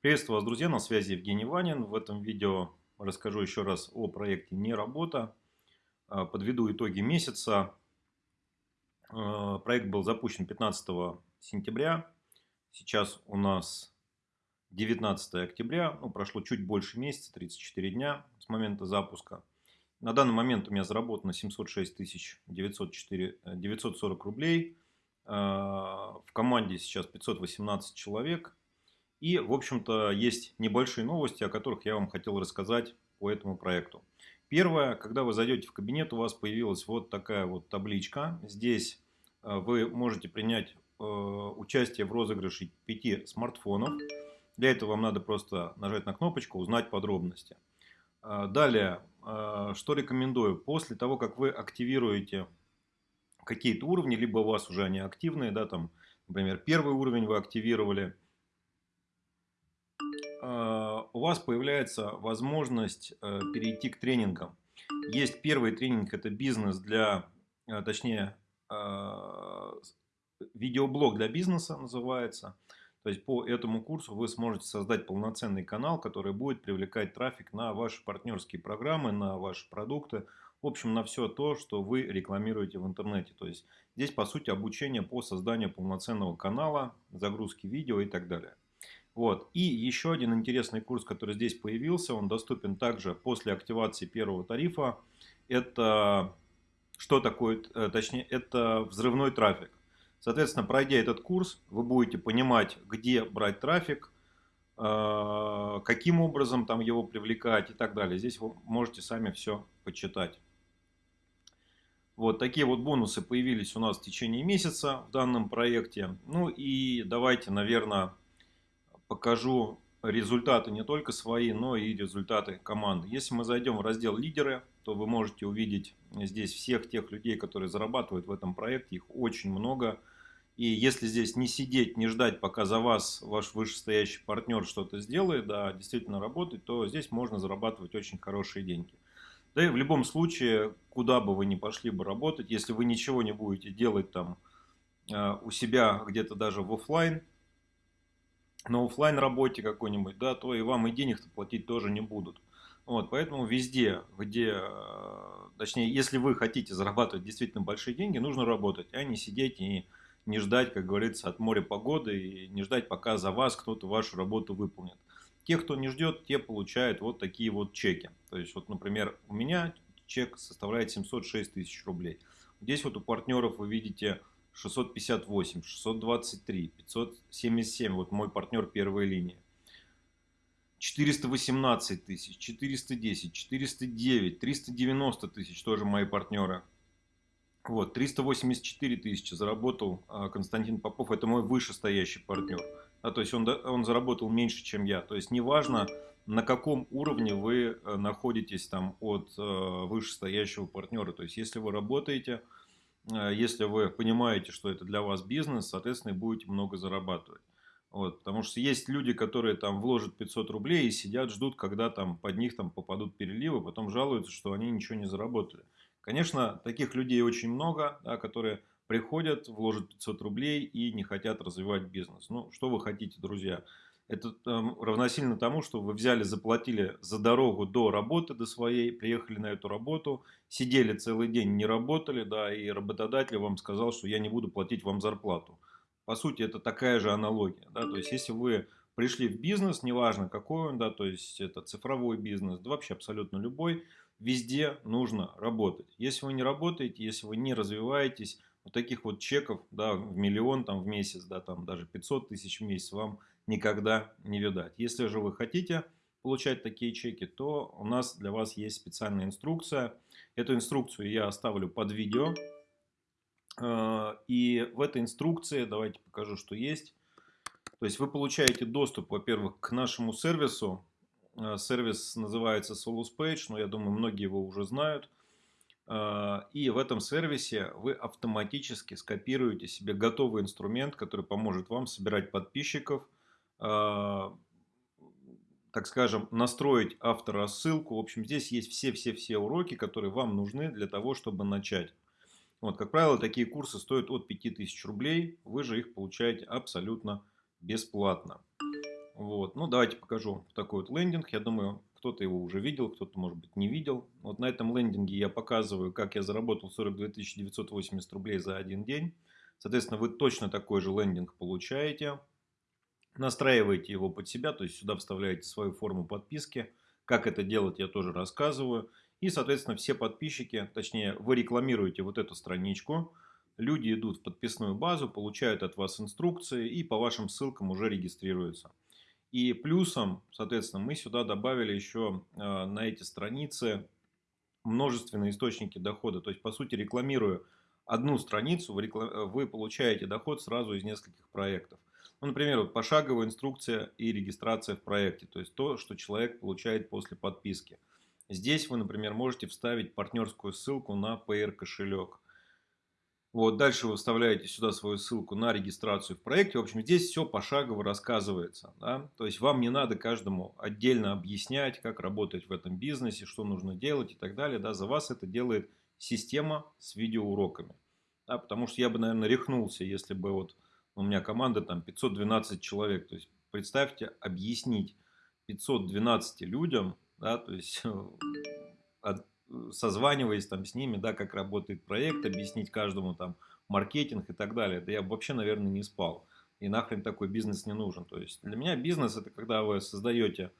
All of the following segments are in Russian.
Приветствую вас, друзья, на связи Евгений Ванин. В этом видео расскажу еще раз о проекте «Не работа». А, подведу итоги месяца. А, проект был запущен 15 сентября. Сейчас у нас 19 октября. Ну, прошло чуть больше месяца, 34 дня с момента запуска. На данный момент у меня заработано 706 904, 940 рублей. А, в команде сейчас 518 человек. И, в общем-то, есть небольшие новости, о которых я вам хотел рассказать по этому проекту. Первое, когда вы зайдете в кабинет, у вас появилась вот такая вот табличка. Здесь э, вы можете принять э, участие в розыгрыше 5 смартфонов. Для этого вам надо просто нажать на кнопочку «Узнать подробности». Э, далее, что рекомендую. После того, как вы активируете какие-то уровни, либо у вас уже они активные, да, там, например, первый уровень вы активировали – у вас появляется возможность э, перейти к тренингам. Есть первый тренинг, это бизнес для, э, точнее, а, видеоблог для бизнеса называется. То есть по этому курсу вы сможете создать полноценный канал, который будет привлекать трафик на ваши партнерские программы, на ваши продукты, в общем, на все то, что вы рекламируете в интернете. То есть здесь, по сути, обучение по созданию полноценного канала, загрузки видео и так далее. Вот. И еще один интересный курс, который здесь появился, он доступен также после активации первого тарифа. Это что такое, э, точнее, это взрывной трафик. Соответственно, пройдя этот курс, вы будете понимать, где брать трафик, э, каким образом там его привлекать и так далее. Здесь вы можете сами все почитать. Вот такие вот бонусы появились у нас в течение месяца в данном проекте. Ну и давайте, наверное, покажу результаты не только свои, но и результаты команды. Если мы зайдем в раздел «Лидеры», то вы можете увидеть здесь всех тех людей, которые зарабатывают в этом проекте. Их очень много. И если здесь не сидеть, не ждать, пока за вас ваш вышестоящий партнер что-то сделает, да, действительно работать, то здесь можно зарабатывать очень хорошие деньги. Да и в любом случае, куда бы вы ни пошли бы работать, если вы ничего не будете делать там э, у себя где-то даже в офлайн, на офлайн работе какой-нибудь, да, то и вам и денег-то платить тоже не будут. Вот, поэтому везде, где, э, точнее, если вы хотите зарабатывать действительно большие деньги, нужно работать, а не сидеть и не ждать, как говорится, от моря погоды и не ждать, пока за вас кто-то вашу работу выполнит. Те, кто не ждет, те получают вот такие вот чеки. То есть, вот, например, у меня чек составляет 706 тысяч рублей. Здесь вот у партнеров вы видите 658, 623, 577, вот мой партнер первой линии. 418 тысяч, 410, 409, 390 тысяч, тоже мои партнеры. Вот, 384 тысячи заработал а, Константин Попов, это мой вышестоящий партнер. А, то есть он, он заработал меньше, чем я. То есть неважно, на каком уровне вы э, находитесь там от э, вышестоящего партнера. То есть если вы работаете если вы понимаете, что это для вас бизнес, соответственно, будете много зарабатывать. Вот, потому что есть люди, которые там вложат 500 рублей и сидят, ждут, когда там под них там попадут переливы, потом жалуются, что они ничего не заработали. Конечно, таких людей очень много, да, которые приходят, вложат 500 рублей и не хотят развивать бизнес. Ну, что вы хотите, друзья? Это там, равносильно тому, что вы взяли, заплатили за дорогу до работы, до своей, приехали на эту работу, сидели целый день, не работали, да, и работодатель вам сказал, что я не буду платить вам зарплату. По сути, это такая же аналогия, да, то есть если вы пришли в бизнес, неважно какой он, да, то есть это цифровой бизнес, да вообще абсолютно любой, везде нужно работать. Если вы не работаете, если вы не развиваетесь, вот таких вот чеков, да, в миллион там в месяц, да, там даже 500 тысяч в месяц вам никогда не видать. Если же вы хотите получать такие чеки, то у нас для вас есть специальная инструкция. Эту инструкцию я оставлю под видео. Э, и в этой инструкции, давайте покажу, что есть. То есть вы получаете доступ, во-первых, к нашему сервису. Э, сервис называется Solus Page, но я думаю, многие его уже знают. Э, и в этом сервисе вы автоматически скопируете себе готовый инструмент, который поможет вам собирать подписчиков, а, так скажем, настроить авторассылку. В общем, здесь есть все-все-все уроки, которые вам нужны для того, чтобы начать. Вот, как правило, такие курсы стоят от 5000 рублей. Вы же их получаете абсолютно бесплатно. Вот. ну, давайте покажу такой вот лендинг. Я думаю, кто-то его уже видел, кто-то, может быть, не видел. Вот на этом лендинге я показываю, как я заработал 42 980 рублей за один день. Соответственно, вы точно такой же лендинг получаете. Настраиваете его под себя, то есть сюда вставляете свою форму подписки. Как это делать, я тоже рассказываю. И, соответственно, все подписчики, точнее, вы рекламируете вот эту страничку. Люди идут в подписную базу, получают от вас инструкции и по вашим ссылкам уже регистрируются. И плюсом, соответственно, мы сюда добавили еще э, на эти страницы множественные источники дохода. То есть, по сути, рекламируя одну страницу, вы, получаете доход сразу из нескольких проектов. Ну, например, вот пошаговая инструкция и регистрация в проекте. То есть, то, что человек получает после подписки. Здесь вы, например, можете вставить партнерскую ссылку на PR кошелек. Вот, дальше вы вставляете сюда свою ссылку на регистрацию в проекте. В общем, здесь все пошагово рассказывается. Да? То есть, вам не надо каждому отдельно объяснять, как работать в этом бизнесе, что нужно делать и так далее. Да? За вас это делает система с видеоуроками. Да? Потому что я бы, наверное, рехнулся, если бы вот у меня команда там 512 человек. То есть, представьте, объяснить 512 людям, да, то есть созваниваясь там с ними, да, как работает проект, объяснить каждому там маркетинг и так далее. Да я вообще, наверное, не спал. И нахрен такой бизнес не нужен. То есть для меня бизнес это когда вы создаете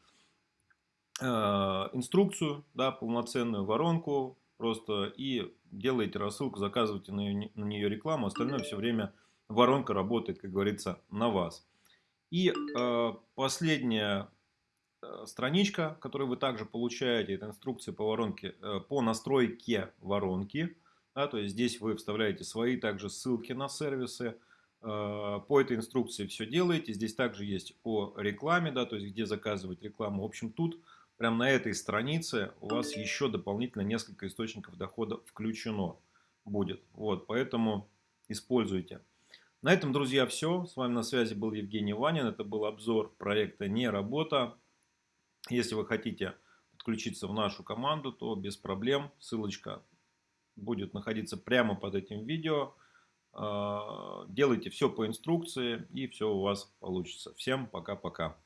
э, инструкцию, да, полноценную воронку просто и делаете рассылку, заказываете на, ее, на нее рекламу, остальное все время воронка работает, как говорится, на вас. И э, последняя страничка, которую вы также получаете, это инструкция по воронке, э, по настройке воронки. Да, то есть здесь вы вставляете свои также ссылки на сервисы. Э, по этой инструкции все делаете. Здесь также есть о рекламе, да, то есть где заказывать рекламу. В общем, тут прям на этой странице у вас еще дополнительно несколько источников дохода включено будет. Вот, поэтому используйте. На этом, друзья, все. С вами на связи был Евгений Ванин. Это был обзор проекта «Не работа». Если вы хотите подключиться в нашу команду, то без проблем. Ссылочка будет находиться прямо под этим видео. А, делайте все по инструкции и все у вас получится. Всем пока-пока.